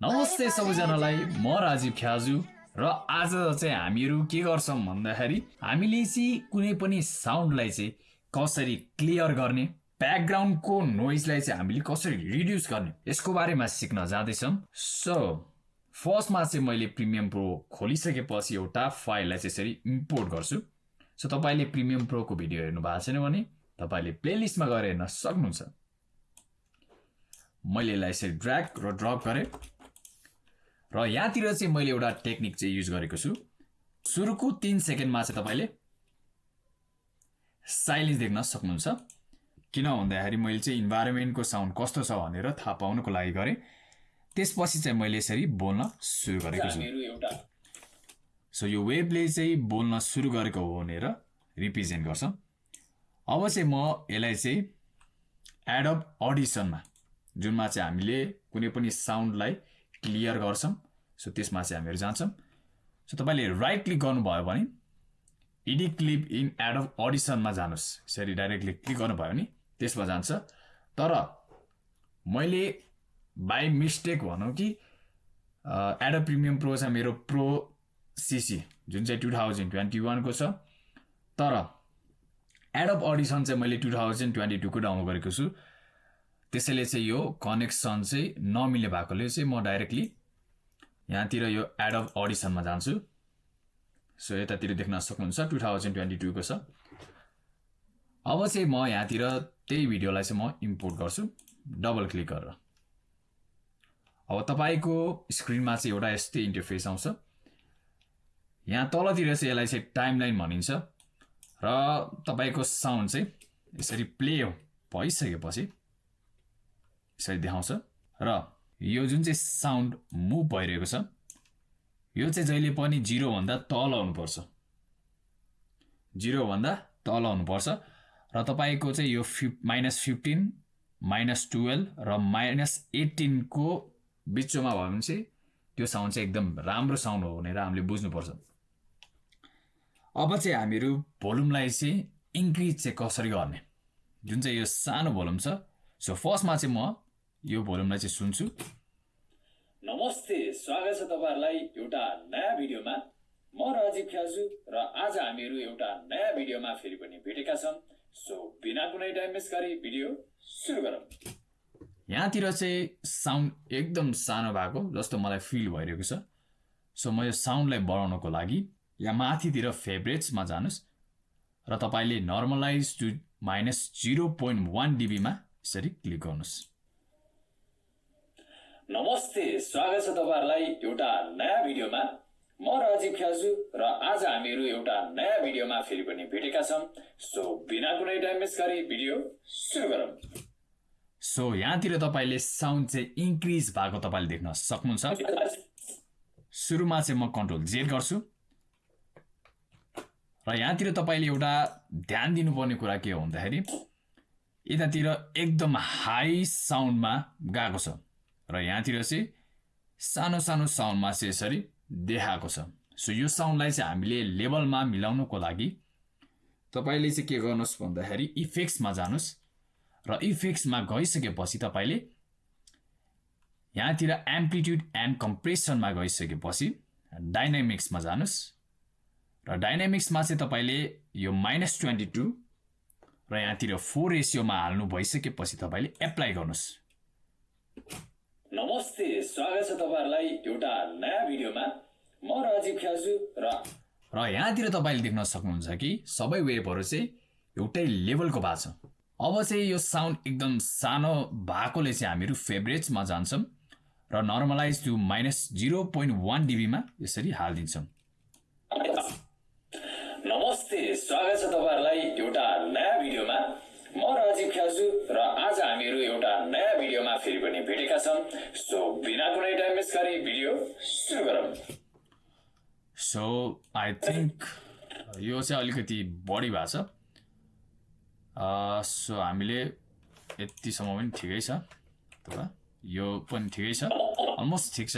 नमस्ते सबैजनालाई म राजीव ख्याजु र आज चाहिँ हामीहरू के गर्छौँ भन्दाखेरि हामीले चाहिँ कुनै पनि साउन्डलाई चाहिँ कसरी क्लियर गर्ने ब्याकग्राउन्डको नोइजलाई चाहिँ हामीले कसरी रिड्युस गर्ने यसको बारेमा सिक्न जाँदैछौँ। सो फर्स्टमा चाहिँ मैले प्रिमियम प्रो खोलिसकेपछि एउटा फाइललाई चाहिँ यसरी इम्पोर्ट गर्छु। सो तपाईँले प्रिमियम प्रोको भिडियो हेर्नु भएको छैन भने तपाईँले प्लेलिस्टमा गएर हेर्न सक्नुहुन्छ। मैले यसलाई यसरी ड्र्याग र ड्रप गरेँ। र यहाँतिर चाहिँ मैले एउटा टेक्निक चाहिँ युज गरेको छु। सुरुको तिन सेकेन्डमा चाहिँ तपाईँले साइलेन्स देख्न सक्नुहुन्छ। किन भन्दाखेरि मैले चाहिँ इन्भाइरोमेन्टको साउन्ड कस्तो छ भनेर थाहा पाउनको लागि गरेँ। त्यसपछि चाहिँ मैले यसरी बोल्न सुरु गरेको छु। सो यो वेबले चाहिँ बोल्न सुरु गरेको हो भनेर रिप्रेजेन्ट गर्छ। अब चाहिँ म यसलाई चाहिँ एडअप अडिसनमा जुनमा चाहिँ हामीले कुनै पनि साउन्डलाई क्लियर गर्छौँ। सो त्यसमा चाहिँ हामीहरू जान्छौँ। सो तपाईँले राइट क्लिक गर्नुभयो भने इडी क्लिप इन एडअप अडिसनमा जानुहोस्। यसरी डाइरेक्टली क्लिक गर्नुभयो भने त्यसमा जान्छ। तर मैले बाई मिस्टेक भनौँ कि एडअप प्रिमियम प्रो छ मेरो प्रो सिसी जुन चाहिँ टु थाउजन्ड ट्वेन्टी वानको छ। तर एडअप अडिसन चाहिँ मैले टु थाउजन्ड ट्वेन्टी टूको डाउनलोड गरेको छु। त्यसैले चाहिँ यो कनेक्सन चाहिँ नमिले भएकोले चाहिँ म डाइरेक्टली यहाँतिर यो एडअप अडिसनमा जान्छु। सो यतातिर देख्न सक्नुहुन्छ टु थाउजन्ड ट्वेन्टी टूको छ। अब चाहिँ म यहाँतिर त्यही भिडियोलाई चाहिँ म इम्पोर्ट गर्छु। डबल क्लिक गरेर। अब तपाईँको स्क्रिनमा चाहिँ एउटा यस्तै इन्टरफेस आउँछ। यहाँ तलतिर चाहिँ यसलाई चाहिँ टाइमलाइन भनिन्छ। र तपाईँको साउन्ड चाहिँ यसरी प्ले भइसकेपछि यसरी देखाउँछ। र यो जुन चाहिँ साउन्ड मुभ भइरहेको छ यो चाहिँ जहिले पनि जिरोभन्दा तल हुनुपर्छ जिरोभन्दा तल हुनुपर्छ र तपाईँको चाहिँ यो फिफ माइनस फिफ्टिन माइनस टुवेल्भ र माइनस एट्टिनको बिचमा भयो भने चाहिँ त्यो साउन्ड चाहिँ एकदम राम्रो साउन्ड हो भनेर हामीले बुझ्नुपर्छ। अब चाहिँ हामीहरू भोल्युमलाई चाहिँ इन्क्रिज चाहिँ कसरी गर्ने? जुन चाहिँ यो सानो भोल्युम छ सो फर्स्टमा चाहिँ म यो भोल्युमलाई चाहिँ सुन्छु। नमस्ते स्वागत छ तपाईँहरूलाई एउटा नयाँ भिडियोमा। म राजीव ख्याजु र आज हामीहरू एउटा नयाँ भिडियोमा फेरि पनि भेटेका छौँ। सो बिना कुनै टाइम मिस गरी भिडियो सुरु गरौँ। यहाँतिर चाहिँ साउन्ड एकदम सानो भएको जस्तो मलाई फिल भइरहेको छ। सो म यो साउन्डलाई बढाउनको लागि यहाँ माथितिर फेभरेट्समा जानुहोस् र तपाईँले normalize to minus zero point one डिबीमा यसरी क्लिक गर्नुहोस्। नमस्ते स्वागत छ तपाईँहरूलाई एउटा नयाँ भिडियोमा। म राजीव ख्याजु र आज हामीहरू एउटा नयाँ भिडियोमा फेरि पनि भेटेका छौँ। सो बिना कुनै टाइम मिस गरी भिडियो सुरु गरौँ। सो यहाँतिर तपाईँले साउन्ड चाहिँ इन्क्रिज भएको तपाईँले देख्न सक्नुहुन्छ। सुरुमा चाहिँ म कन्ट्रोल जेड गर्छु। र यहाँतिर तपाईँले एउटा ध्यान दिनुपर्ने कुरा के हो भन्दाखेरि यतातिर एकदम हाई साउन्डमा गएको छ। र यहाँतिर चाहिँ सानो सानो साउन्डमा चाहिँ यसरी देखाएको छ। सो यो साउन्डलाई चाहिँ हामीले लेभलमा मिलाउनुको लागि तपाईँले चाहिँ के गर्नुहोस् भन्दाखेरि इफेक्ट्समा जानुहोस् र इफेक्ट्समा गइसकेपछि तपाईँले यहाँतिर एम्प्लिट्युड एन्ड कम्प्रेसनमा गइसकेपछि डाइनामिक्समा जानुहोस् र डाइनामिक्समा चाहिँ तपाईँले यो माइनस ट्वेन्टी टू र यहाँतिर फोर रेसियोमा हाल्नु भइसकेपछि तपाईँले एप्लाई गर्नुहोस्। नमस्ते स्वागत छ तपाईँहरूलाई एउटा नयाँ भिडियोमा। म राजीव ख्याजु र र यहाँतिर तपाईँले देख्न सक्नुहुन्छ कि सबै वेबहरू चाहिँ एउटै लेभलको भएको छ। अब चाहिँ यो साउन्ड एकदम सानो भएकोले चाहिँ हामीहरू फेभरेट्समा जान्छौँ र normalize to minus zero point one डिबीमा यसरी हालिदिन्छौँ। नमस्ते स्वागत छ तपाईँहरूलाई एउटा नयाँ सो बिना कुनै टाइम मिस गरी भिडियो सुरु गरौँ सो आई थिङ्क यो चाहिँ अलिकति बढी भएको छ। सो हामीले यतिसम्म पनि ठिकै छ। अथवा यो पनि ठिकै छ। अलमोस्ट ठिक छ।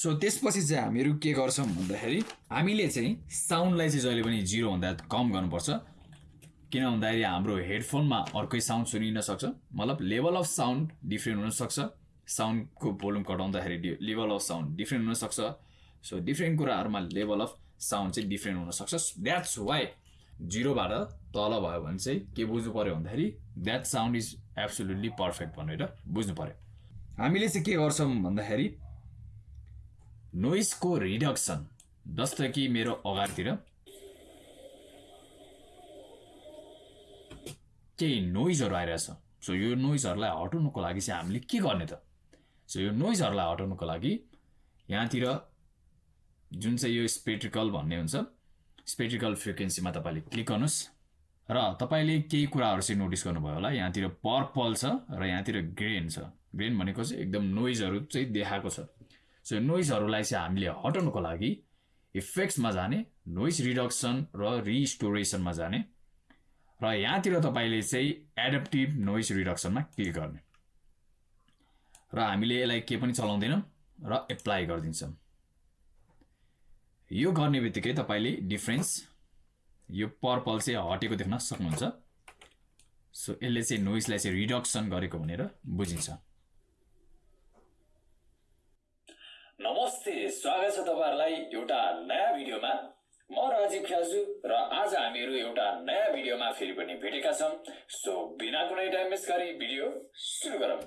सो त्यसपछि चाहिँ हामीहरू के गर्छौँ भन्दाखेरि हामीले चाहिँ साउन्डलाई चाहिँ जहिले पनि जिरोभन्दा कम गर्नुपर्छ। किन भन्दाखेरि हाम्रो हेडफोनमा अर्कै साउन्ड सुनिन सक्छ। मतलब लेभल अफ साउन्ड डिफ्रेन्ट हुनसक्छ साउन्डको भोल्युम घटाउँदाखेरि लेभल अफ साउन्ड डिफ्रेन्ट हुनसक्छ. सो डिफ्रेन्ट कुराहरूमा लेभल अफ साउन्ड चाहिँ डिफ्रेन्ट हुनसक्छ. द्याट्स वाइ जिरोबाट तल भयो भने चाहिँ के बुझ्नु पऱ्यो भन्दाखेरि that sound is absolutely perfect भनेर बुझ्नु पऱ्यो हामीले चाहिँ के गर्छौँ भन्दाखेरि नोइसको रिडक्सन जस्तो कि मेरो अगाडितिर केही नोइजहरू आइरहेछ। सो यो नोइजहरूलाई हटाउनुको लागि चाहिँ हामीले के गर्ने त? सो यो नोइजहरूलाई हटाउनुको लागि यहाँतिर जुन चाहिँ यो स्पेट्रिकल भन्ने हुन्छ स्पेट्रिकल फ्रिक्वेन्सीमा तपाईँले क्लिक गर्नुहोस्। र तपाईँले केही कुराहरू चाहिँ नोटिस गर्नुभयो होला। यहाँतिर पर्पल छ र यहाँतिर ग्रेन छ। ग्रेन भनेको चाहिँ एकदम नोइजहरू चाहिँ देखाएको छ। सो नोइजहरूलाई चाहिँ हामीले हटाउनुको लागि इफेक्ट्समा जाने नोइज रिडक्सन र रिस्टोरेसनमा जाने। र यहाँतिर तपाईँले चाहिँ एडप्टिभ नोइज रिडक्सनमा क्लिक गर्ने। र हामीले यसलाई के पनि चलाउँदैनौँ र एप्लाई गरिदिन्छौँ। यो गर्ने बित्तिकै तपाईँले डिफ्रेन्स यो पर्पल चाहिँ हटेको देख्न सक्नुहुन्छ। सो यसले चाहिँ नोइजलाई चाहिँ रिडक्सन गरेको भनेर बुझिन्छ। नमस्ते स्वागत छ तपाईँहरूलाई एउटा नयाँ भिडियोमा। म राजीव ख्याजु र आज हामीहरू एउटा नयाँ भिडियोमा फेरि पनि भेटेका छौँ। सो बिना कुनै टाइम वेस्ट गरी भिडियो सुरु गरौँ।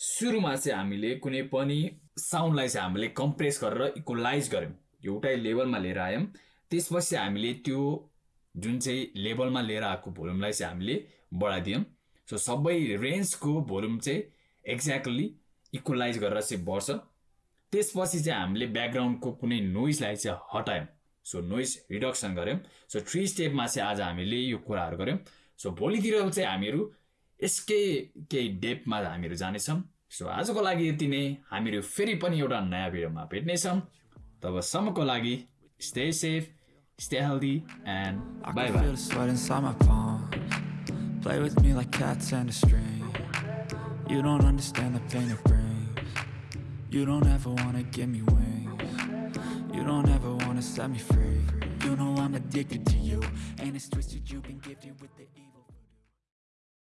सुरुमा चाहिँ हामीले कुनै पनि साउन्डलाई चाहिँ हामीले कम्प्रेस गरेर इक्वलाइज गऱ्यौँ। एउटै लेभलमा लिएर आयौँ। त्यसपछि हामीले त्यो जुन चाहिँ लेभलमा लिएर आएको भोल्युमलाई चाहिँ हामीले बढाइदियौँ। सो सबै रेन्जको भोल्युम चाहिँ एक्ज्याक्टली इक्वलाइज गरेर चाहिँ बढ्छ। त्यसपछि चाहिँ हामीले ब्याकग्राउन्डको कुनै नोइजलाई चाहिँ हटायौँ। सो नोइज रिडक्सन गऱ्यौँ। सो थ्री स्टेपमा चाहिँ आज हामीले यो कुराहरू गऱ्यौँ। सो भोलितिर चाहिँ हामीहरू यसकै केही डेपमा हामीहरू जानेछौँ सो आजको लागि यति नै हामीहरू फेरि पनि एउटा नयाँ भिडियोमा भेट्नेछौँ तबसम्मको लागि stay safe stay healthy and bye. Play with me like cats and a string. You don't understand the pain it brings. You don't ever wanna give me wings. You don't ever wanna set me free. You know I'm addicted to you, and it's twisted. You've been gifted with the.